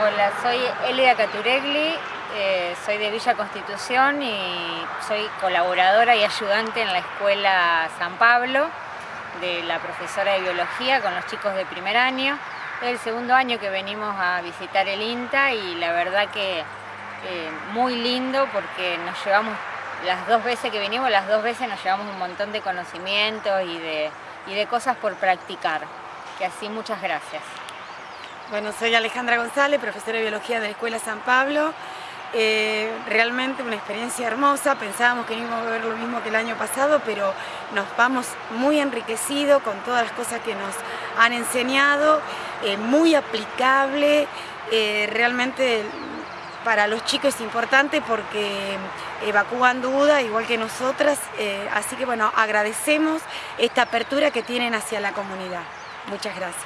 Hola, soy Elida Caturegli, eh, soy de Villa Constitución y soy colaboradora y ayudante en la Escuela San Pablo de la profesora de Biología con los chicos de primer año. Es el segundo año que venimos a visitar el INTA y la verdad que eh, muy lindo porque nos llevamos, las dos veces que venimos, las dos veces nos llevamos un montón de conocimientos y de, y de cosas por practicar. Que así muchas gracias. Bueno, soy Alejandra González, profesora de Biología de la Escuela San Pablo. Eh, realmente una experiencia hermosa, pensábamos que íbamos a ver lo mismo que el año pasado, pero nos vamos muy enriquecidos con todas las cosas que nos han enseñado, eh, muy aplicable, eh, realmente para los chicos es importante porque evacúan dudas igual que nosotras, así que bueno, agradecemos esta apertura que tienen hacia la comunidad. Muchas gracias.